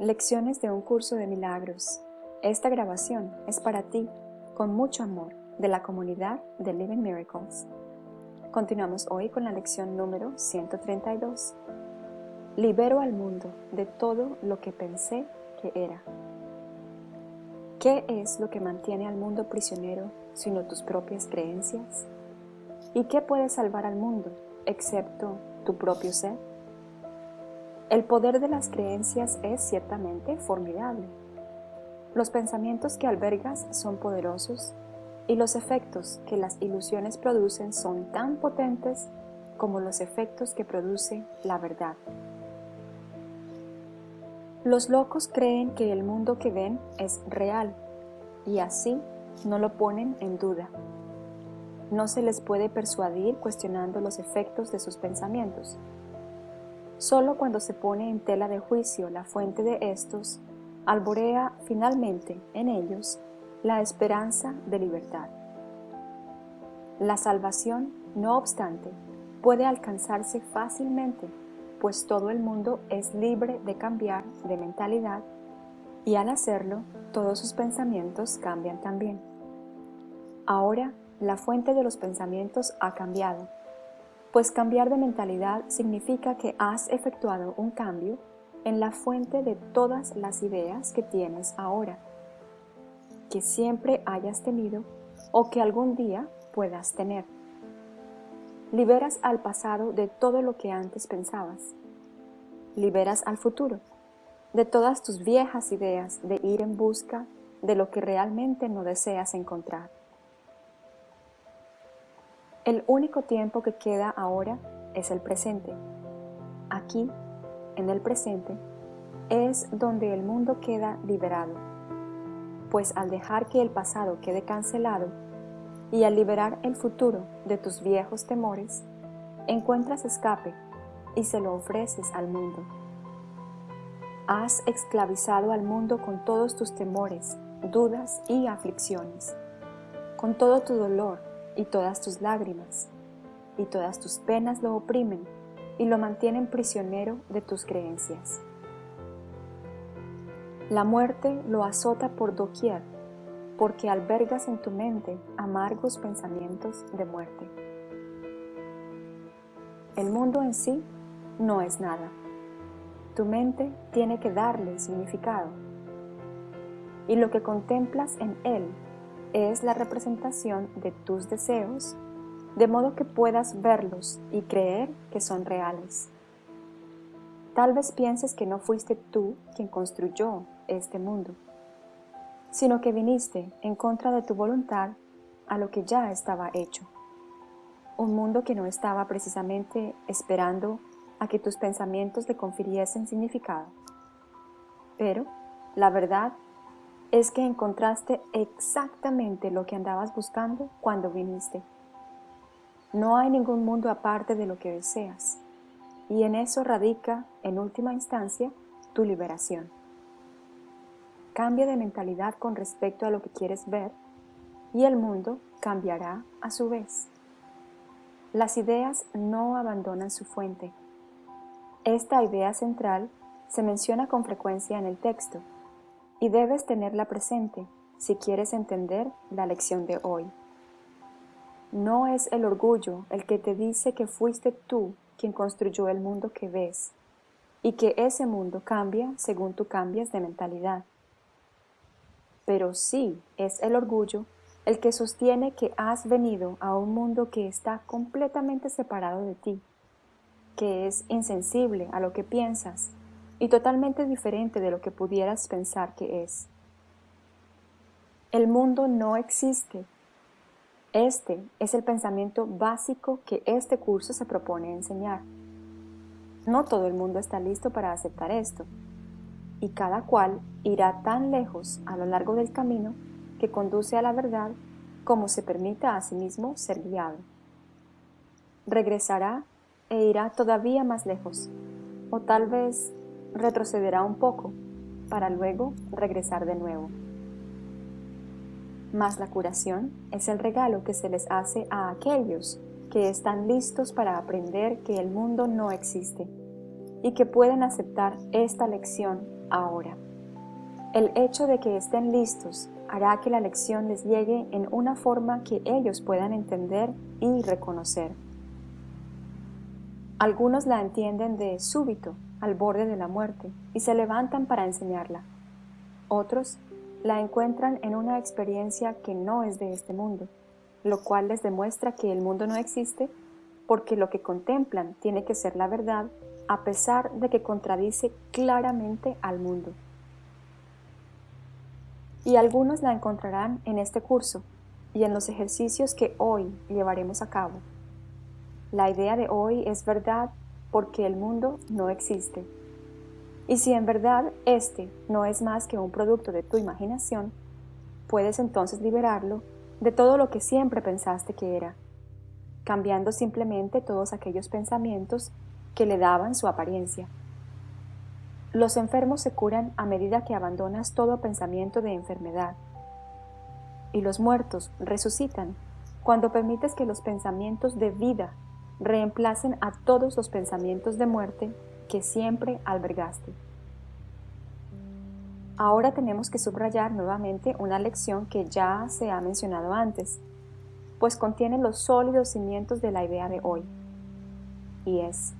Lecciones de un curso de milagros. Esta grabación es para ti, con mucho amor, de la comunidad de Living Miracles. Continuamos hoy con la lección número 132. Libero al mundo de todo lo que pensé que era. ¿Qué es lo que mantiene al mundo prisionero sino tus propias creencias? ¿Y qué puede salvar al mundo excepto tu propio ser? El poder de las creencias es ciertamente formidable. Los pensamientos que albergas son poderosos y los efectos que las ilusiones producen son tan potentes como los efectos que produce la verdad. Los locos creen que el mundo que ven es real y así no lo ponen en duda. No se les puede persuadir cuestionando los efectos de sus pensamientos. Solo cuando se pone en tela de juicio la fuente de estos, alborea finalmente en ellos la esperanza de libertad. La salvación, no obstante, puede alcanzarse fácilmente, pues todo el mundo es libre de cambiar de mentalidad y al hacerlo, todos sus pensamientos cambian también. Ahora, la fuente de los pensamientos ha cambiado pues cambiar de mentalidad significa que has efectuado un cambio en la fuente de todas las ideas que tienes ahora, que siempre hayas tenido o que algún día puedas tener. Liberas al pasado de todo lo que antes pensabas. Liberas al futuro de todas tus viejas ideas de ir en busca de lo que realmente no deseas encontrar. El único tiempo que queda ahora es el presente. Aquí, en el presente, es donde el mundo queda liberado, pues al dejar que el pasado quede cancelado y al liberar el futuro de tus viejos temores, encuentras escape y se lo ofreces al mundo. Has esclavizado al mundo con todos tus temores, dudas y aflicciones, con todo tu dolor, y todas tus lágrimas, y todas tus penas lo oprimen y lo mantienen prisionero de tus creencias. La muerte lo azota por doquier, porque albergas en tu mente amargos pensamientos de muerte. El mundo en sí no es nada. Tu mente tiene que darle significado. Y lo que contemplas en él es la representación de tus deseos, de modo que puedas verlos y creer que son reales. Tal vez pienses que no fuiste tú quien construyó este mundo, sino que viniste en contra de tu voluntad a lo que ya estaba hecho. Un mundo que no estaba precisamente esperando a que tus pensamientos le confiriesen significado. Pero la verdad es que encontraste exactamente lo que andabas buscando cuando viniste. No hay ningún mundo aparte de lo que deseas, y en eso radica, en última instancia, tu liberación. Cambia de mentalidad con respecto a lo que quieres ver, y el mundo cambiará a su vez. Las ideas no abandonan su fuente. Esta idea central se menciona con frecuencia en el texto, y debes tenerla presente si quieres entender la lección de hoy. No es el orgullo el que te dice que fuiste tú quien construyó el mundo que ves y que ese mundo cambia según tú cambias de mentalidad. Pero sí es el orgullo el que sostiene que has venido a un mundo que está completamente separado de ti, que es insensible a lo que piensas y totalmente diferente de lo que pudieras pensar que es. El mundo no existe. Este es el pensamiento básico que este curso se propone enseñar. No todo el mundo está listo para aceptar esto, y cada cual irá tan lejos a lo largo del camino que conduce a la verdad como se permita a sí mismo ser guiado. Regresará e irá todavía más lejos, o tal vez retrocederá un poco para luego regresar de nuevo. Mas la curación es el regalo que se les hace a aquellos que están listos para aprender que el mundo no existe y que pueden aceptar esta lección ahora. El hecho de que estén listos hará que la lección les llegue en una forma que ellos puedan entender y reconocer. Algunos la entienden de súbito, al borde de la muerte, y se levantan para enseñarla. Otros la encuentran en una experiencia que no es de este mundo, lo cual les demuestra que el mundo no existe porque lo que contemplan tiene que ser la verdad a pesar de que contradice claramente al mundo. Y algunos la encontrarán en este curso y en los ejercicios que hoy llevaremos a cabo. La idea de hoy es verdad porque el mundo no existe. Y si en verdad este no es más que un producto de tu imaginación, puedes entonces liberarlo de todo lo que siempre pensaste que era, cambiando simplemente todos aquellos pensamientos que le daban su apariencia. Los enfermos se curan a medida que abandonas todo pensamiento de enfermedad. Y los muertos resucitan cuando permites que los pensamientos de vida reemplacen a todos los pensamientos de muerte que siempre albergaste. Ahora tenemos que subrayar nuevamente una lección que ya se ha mencionado antes, pues contiene los sólidos cimientos de la idea de hoy, y es,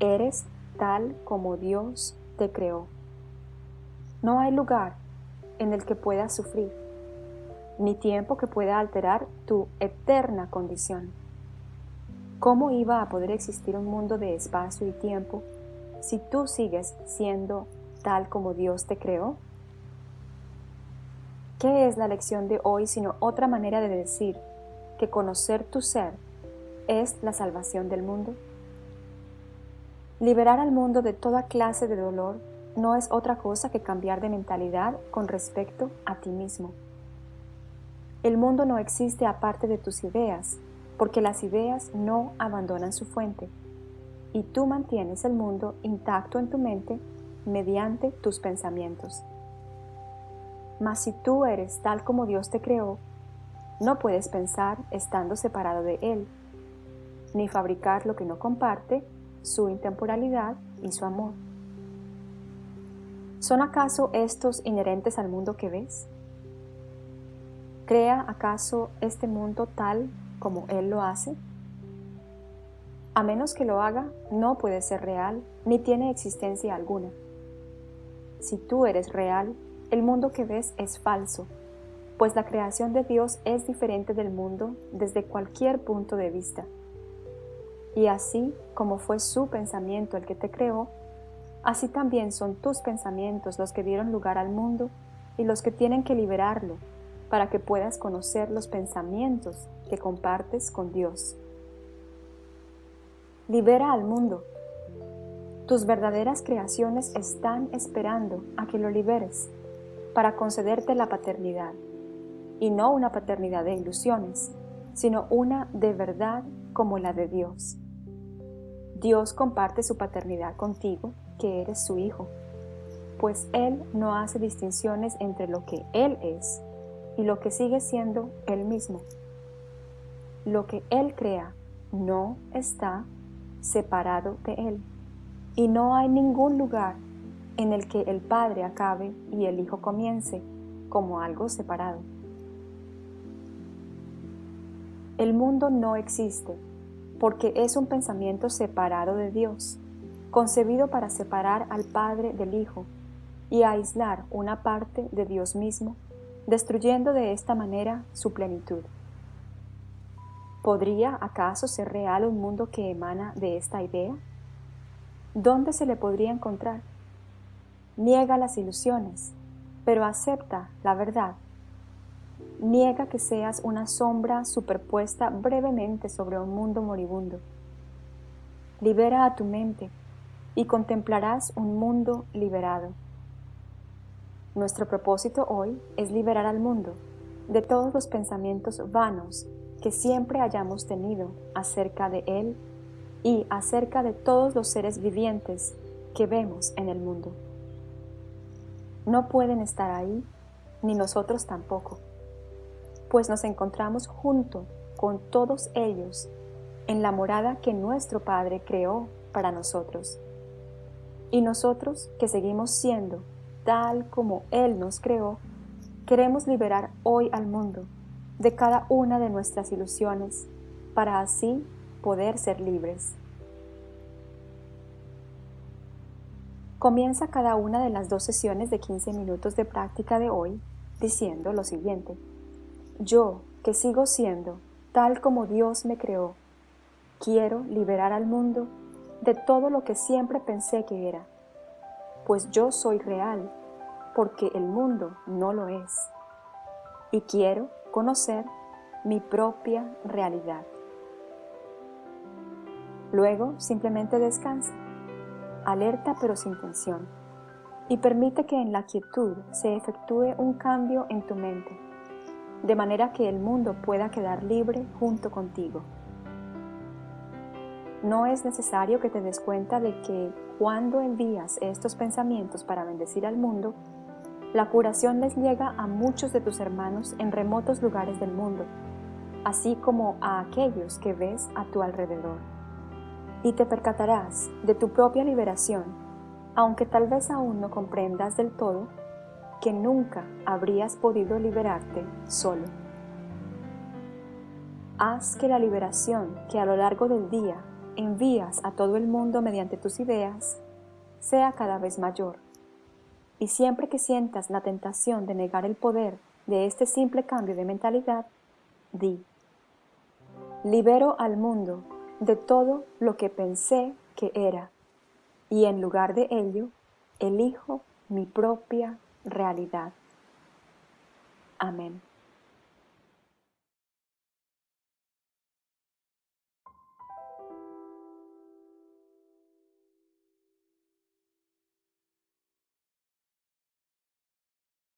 eres tal como Dios te creó. No hay lugar en el que puedas sufrir, ni tiempo que pueda alterar tu eterna condición. ¿Cómo iba a poder existir un mundo de espacio y tiempo si tú sigues siendo tal como Dios te creó? ¿Qué es la lección de hoy sino otra manera de decir que conocer tu ser es la salvación del mundo? Liberar al mundo de toda clase de dolor no es otra cosa que cambiar de mentalidad con respecto a ti mismo. El mundo no existe aparte de tus ideas, porque las ideas no abandonan su fuente, y tú mantienes el mundo intacto en tu mente mediante tus pensamientos. Mas si tú eres tal como Dios te creó, no puedes pensar estando separado de Él, ni fabricar lo que no comparte, su intemporalidad y su amor. ¿Son acaso estos inherentes al mundo que ves? ¿Crea acaso este mundo tal como Él lo hace? A menos que lo haga, no puede ser real ni tiene existencia alguna. Si tú eres real, el mundo que ves es falso, pues la creación de Dios es diferente del mundo desde cualquier punto de vista. Y así como fue su pensamiento el que te creó, así también son tus pensamientos los que dieron lugar al mundo y los que tienen que liberarlo para que puedas conocer los pensamientos que compartes con Dios. Libera al mundo. Tus verdaderas creaciones están esperando a que lo liberes para concederte la paternidad, y no una paternidad de ilusiones, sino una de verdad como la de Dios. Dios comparte su paternidad contigo, que eres su hijo, pues Él no hace distinciones entre lo que Él es y lo que sigue siendo Él mismo. Lo que Él crea no está separado de Él, y no hay ningún lugar en el que el Padre acabe y el Hijo comience como algo separado. El mundo no existe porque es un pensamiento separado de Dios, concebido para separar al Padre del Hijo y aislar una parte de Dios mismo destruyendo de esta manera su plenitud. ¿Podría acaso ser real un mundo que emana de esta idea? ¿Dónde se le podría encontrar? Niega las ilusiones, pero acepta la verdad. Niega que seas una sombra superpuesta brevemente sobre un mundo moribundo. Libera a tu mente y contemplarás un mundo liberado. Nuestro propósito hoy es liberar al mundo de todos los pensamientos vanos que siempre hayamos tenido acerca de Él y acerca de todos los seres vivientes que vemos en el mundo. No pueden estar ahí, ni nosotros tampoco, pues nos encontramos junto con todos ellos en la morada que nuestro Padre creó para nosotros. Y nosotros, que seguimos siendo tal como Él nos creó, queremos liberar hoy al mundo de cada una de nuestras ilusiones para así poder ser libres. Comienza cada una de las dos sesiones de 15 minutos de práctica de hoy diciendo lo siguiente. Yo, que sigo siendo tal como Dios me creó, quiero liberar al mundo de todo lo que siempre pensé que era, pues yo soy real, porque el mundo no lo es, y quiero conocer mi propia realidad. Luego simplemente descansa, alerta pero sin tensión, y permite que en la quietud se efectúe un cambio en tu mente, de manera que el mundo pueda quedar libre junto contigo. No es necesario que te des cuenta de que cuando envías estos pensamientos para bendecir al mundo, la curación les llega a muchos de tus hermanos en remotos lugares del mundo, así como a aquellos que ves a tu alrededor. Y te percatarás de tu propia liberación, aunque tal vez aún no comprendas del todo que nunca habrías podido liberarte solo. Haz que la liberación que a lo largo del día envías a todo el mundo mediante tus ideas sea cada vez mayor y siempre que sientas la tentación de negar el poder de este simple cambio de mentalidad, di, libero al mundo de todo lo que pensé que era, y en lugar de ello, elijo mi propia realidad. Amén.